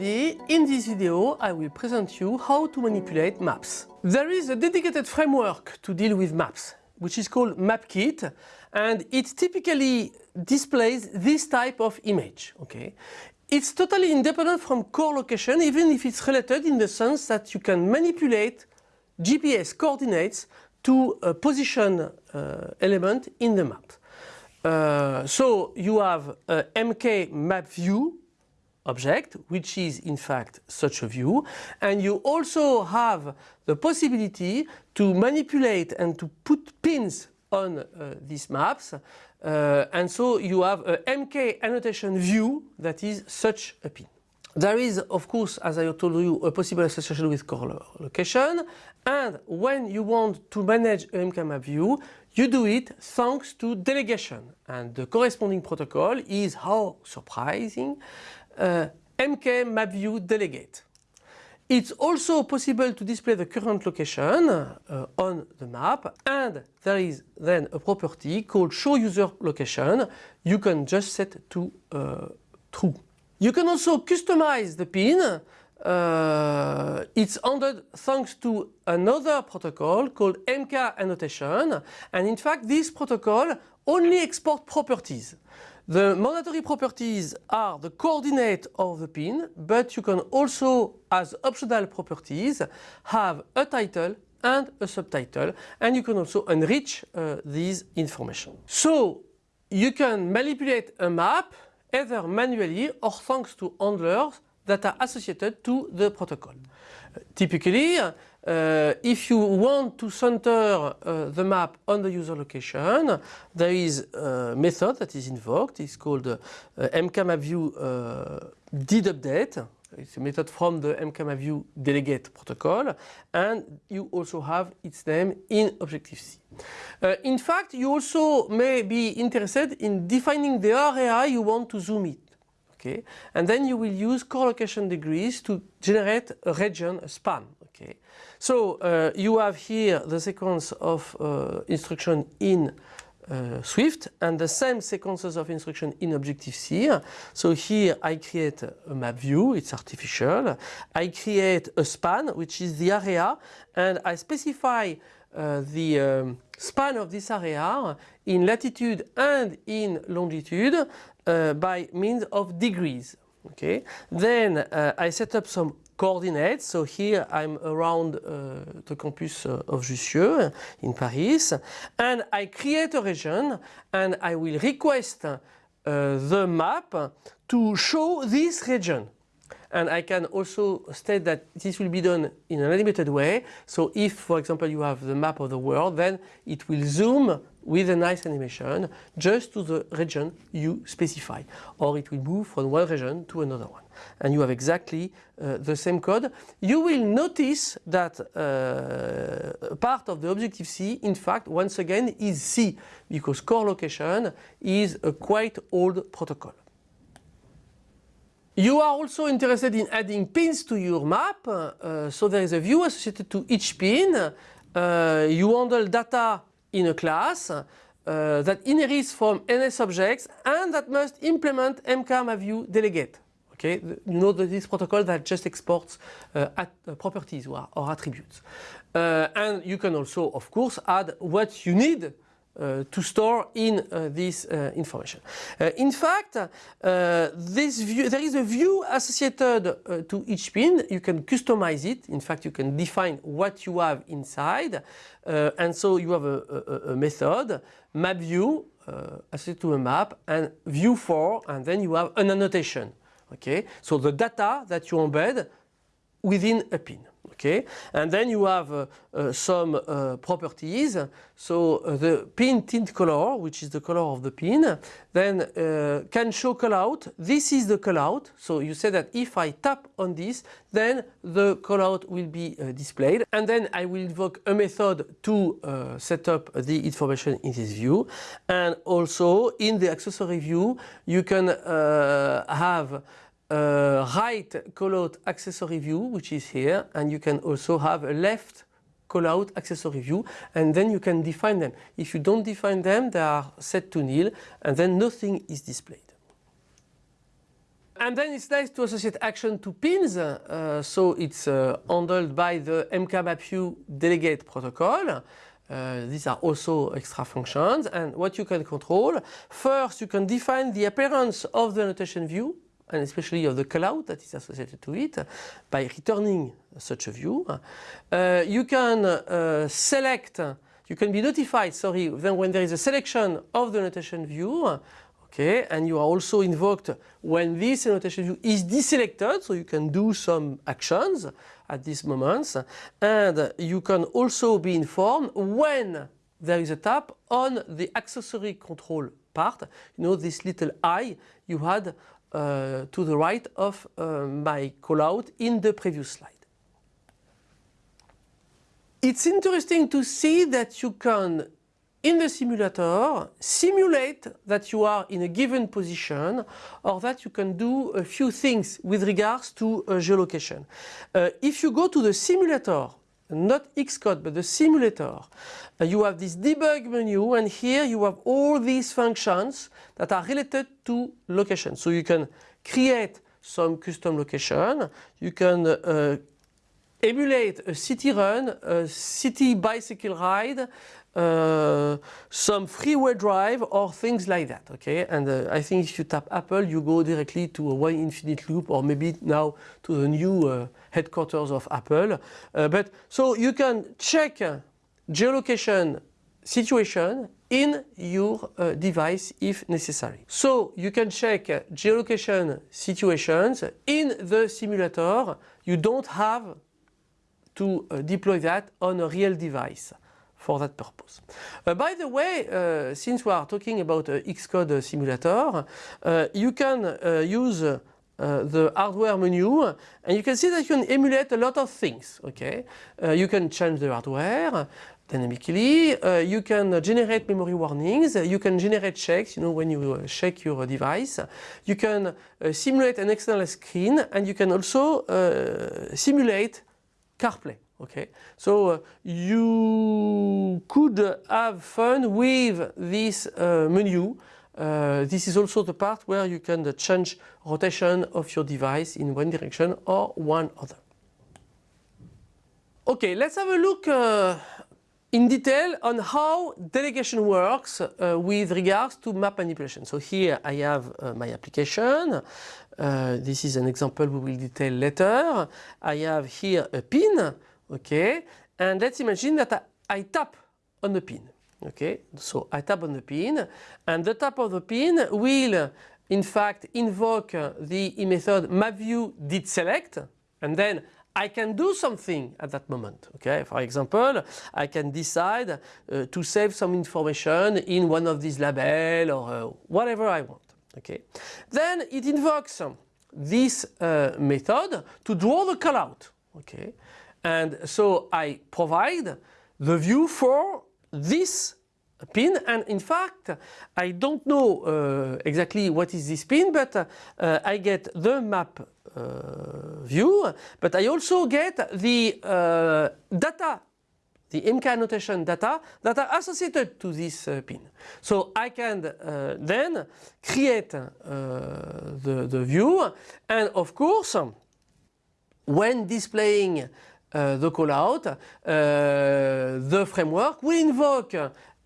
everybody, in this video I will present you how to manipulate maps. There is a dedicated framework to deal with maps which is called MapKit and it typically displays this type of image. Okay, It's totally independent from core location even if it's related in the sense that you can manipulate GPS coordinates to a position uh, element in the map. Uh, so you have a MK map view object which is in fact such a view. And you also have the possibility to manipulate and to put pins on uh, these maps. Uh, and so you have a MK annotation view that is such a pin. There is of course as I told you a possible association with core location. And when you want to manage a MK map view you do it thanks to delegation. And the corresponding protocol is how surprising uh, MK map view delegate. It's also possible to display the current location uh, on the map and there is then a property called show user location you can just set to uh, true. You can also customize the pin uh, it's handled thanks to another protocol called MK annotation and in fact this protocol only export properties. The mandatory properties are the coordinate of the pin, but you can also, as optional properties, have a title and a subtitle, and you can also enrich uh, these information. So you can manipulate a map either manually or thanks to handlers that are associated to the protocol. Uh, typically, uh, if you want to center uh, the map on the user location, there is a method that is invoked. It's called uh, MKMapView uh, did update. It's a method from the MKMapView delegate protocol and you also have its name in Objective-C. Uh, in fact, you also may be interested in defining the area you want to zoom it. Okay, and then you will use core location degrees to generate a region, a span. Okay, so uh, you have here the sequence of uh, instruction in uh, Swift and the same sequences of instruction in Objective-C. So here I create a map view, it's artificial. I create a span which is the area and I specify uh, the um, span of this area in latitude and in longitude uh, by means of degrees. Okay. Then uh, I set up some coordinates. So here I'm around uh, the campus uh, of Jussieu in Paris and I create a region and I will request uh, the map to show this region. And I can also state that this will be done in an animated way. So if, for example, you have the map of the world, then it will zoom with a nice animation just to the region you specify. Or it will move from one region to another one. And you have exactly uh, the same code. You will notice that uh, part of the Objective-C, in fact, once again, is C, because core location is a quite old protocol. You are also interested in adding pins to your map, uh, so there is a view associated to each pin. Uh, you handle data in a class uh, that inherits from NS objects and that must implement MKMapView delegate. Okay, you know that this protocol that just exports uh, at, uh, properties or, or attributes. Uh, and you can also, of course, add what you need Uh, to store in uh, this uh, information. Uh, in fact, uh, this view, there is a view associated to each pin. You can customize it. In fact, you can define what you have inside. and so you have a, a, a method, map view, associated to a map, and view for, and then you have an annotation. Okay, so the data that you embed within a pin okay and then you have uh, uh, some uh, properties. So uh, the pin tint color which is the color of the pin then uh, can show callout this is the callout so you say that if I tap on this then the callout will be uh, displayed. And then I will invoke a method to set up the information in this view. And also in the accessory view you can have a right callout accessory view which is here and you can also have a left callout accessory view and then you can define them. If you don't define them they are set to nil and then nothing is displayed. and then it's nice to associate action to pins, uh, so it's uh, handled by the MKMapView delegate protocol. Uh, these are also extra functions and what you can control. First you can define the appearance of the annotation view and especially of the cloud that is associated to it by returning such a view. Uh, you can uh, select, you can be notified, sorry, then when there is a selection of the annotation view Okay, and you are also invoked when this annotation view is deselected, so you can do some actions at these moments. And you can also be informed when there is a tap on the accessory control part. You know this little eye you had uh, to the right of uh, my callout in the previous slide. It's interesting to see that you can in the simulator simulate that you are in a given position or that you can do a few things with regards to uh, geolocation. Uh, if you go to the simulator, not Xcode but the simulator, uh, you have this debug menu and here you have all these functions that are related to location. So you can create some custom location, you can uh, emulate a city run, a city bicycle ride, uh, some freeway drive or things like that okay? And uh, I think if you tap Apple you go directly to a one infinite loop or maybe now to the new uh, headquarters of Apple. Uh, but so you can check geolocation situation in your uh, device if necessary. So you can check geolocation situations in the simulator. You don't have to uh, deploy that on a real device for that purpose. Uh, by the way, uh, since we are talking about uh, Xcode simulator, uh, you can uh, use the hardware menu and you can see that you can emulate a lot of things. Okay, You can change the hardware dynamically, you can generate memory warnings, you can generate checks, you know, when you check your device, you can simulate an external screen and you can also simulate CarPlay. Okay, so uh, you could have fun with this uh, menu. Uh, this is also the part where you can change rotation of your device in one direction or one other. Okay, let's have a look uh, in detail on how delegation works uh, with regards to map manipulation. So here I have uh, my application. Uh, this is an example we will detail later. I have here a pin okay and let's imagine that I, I tap on the pin okay so I tap on the pin and the tap of the pin will in fact invoke the method mapview did select and then I can do something at that moment. Okay, for example, I can decide uh, to save some information in one of these labels or uh, whatever I want. Okay, then it invokes this uh, method to draw the callout. Okay, and so I provide the view for this pin and in fact I don't know uh, exactly what is this pin but uh, I get the map uh, view but I also get the uh, data the MK annotation data that are associated to this uh, pin. So I can uh, then create the, the view and of course when displaying uh, the callout, uh, the framework will invoke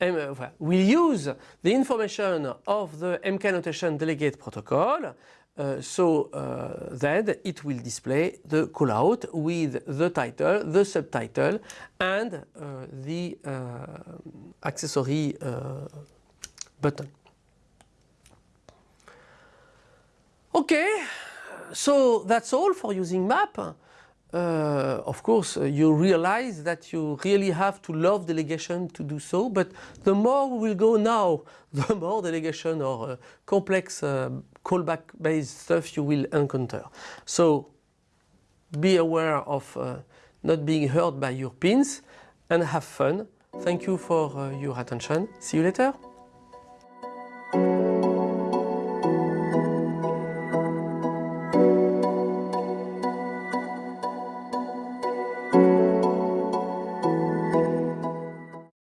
will use the information of the MK annotation delegate protocol uh, so uh, then it will display the callout with the title, the subtitle and uh, the uh, accessory button. Okay, so that's all for using map uh, of course uh, you realize that you really have to love delegation to do so but the more we will go now the more delegation or uh, complex uh, callback based stuff you will encounter. So be aware of uh, not being hurt by your pins and have fun. Thank you for uh, your attention. See you later.